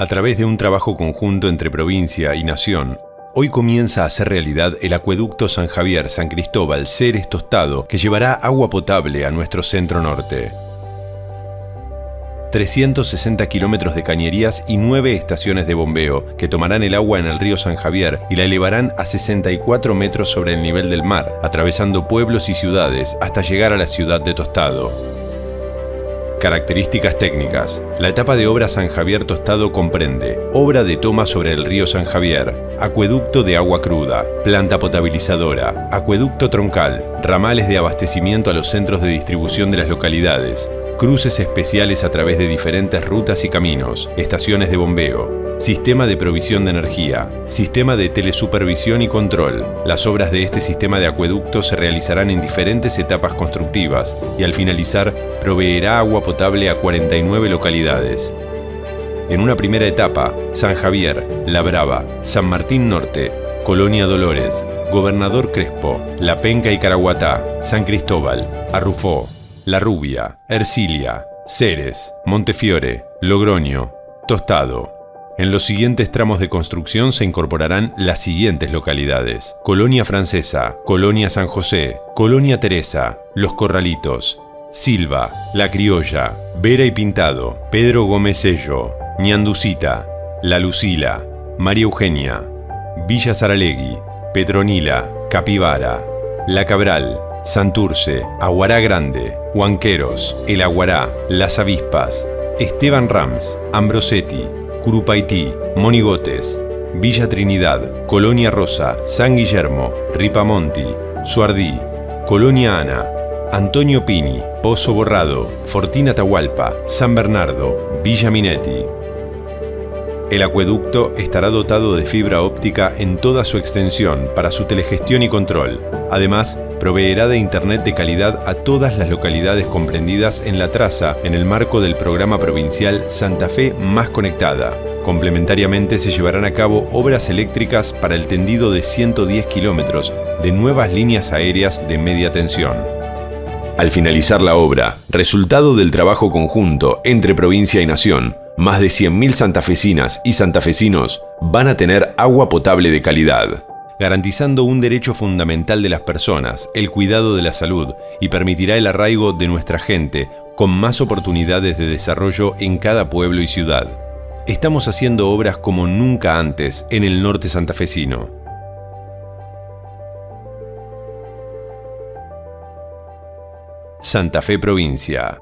A través de un trabajo conjunto entre provincia y nación, hoy comienza a ser realidad el acueducto San Javier-San Cristóbal Ceres Tostado que llevará agua potable a nuestro centro norte. 360 kilómetros de cañerías y 9 estaciones de bombeo que tomarán el agua en el río San Javier y la elevarán a 64 metros sobre el nivel del mar, atravesando pueblos y ciudades hasta llegar a la ciudad de Tostado. Características técnicas. La etapa de obra San Javier Tostado comprende obra de toma sobre el río San Javier, acueducto de agua cruda, planta potabilizadora, acueducto troncal, ramales de abastecimiento a los centros de distribución de las localidades, cruces especiales a través de diferentes rutas y caminos, estaciones de bombeo, Sistema de provisión de energía. Sistema de telesupervisión y control. Las obras de este sistema de acueducto se realizarán en diferentes etapas constructivas y al finalizar proveerá agua potable a 49 localidades. En una primera etapa, San Javier, La Brava, San Martín Norte, Colonia Dolores, Gobernador Crespo, La Penca y Caraguatá, San Cristóbal, Arrufó, La Rubia, Ercilia, Ceres, Montefiore, Logroño, Tostado, en los siguientes tramos de construcción se incorporarán las siguientes localidades. Colonia Francesa, Colonia San José, Colonia Teresa, Los Corralitos, Silva, La Criolla, Vera y Pintado, Pedro Gómez Sello, Ñanducita, La Lucila, María Eugenia, Villa Saralegui, Petronila, Capivara, La Cabral, Santurce, Aguará Grande, Huanqueros, El Aguará, Las Avispas, Esteban Rams, Ambrosetti, Curupaití, Monigotes, Villa Trinidad, Colonia Rosa, San Guillermo, Ripamonti, Suardí, Colonia Ana, Antonio Pini, Pozo Borrado, Fortina Tahualpa, San Bernardo, Villa Minetti. El acueducto estará dotado de fibra óptica en toda su extensión para su telegestión y control. Además, proveerá de Internet de calidad a todas las localidades comprendidas en la traza en el marco del programa provincial Santa Fe Más Conectada. Complementariamente se llevarán a cabo obras eléctricas para el tendido de 110 kilómetros de nuevas líneas aéreas de media tensión. Al finalizar la obra, resultado del trabajo conjunto entre provincia y nación, más de 100.000 santafesinas y santafesinos van a tener agua potable de calidad, garantizando un derecho fundamental de las personas, el cuidado de la salud y permitirá el arraigo de nuestra gente con más oportunidades de desarrollo en cada pueblo y ciudad. Estamos haciendo obras como nunca antes en el norte santafesino. Santa Fe Provincia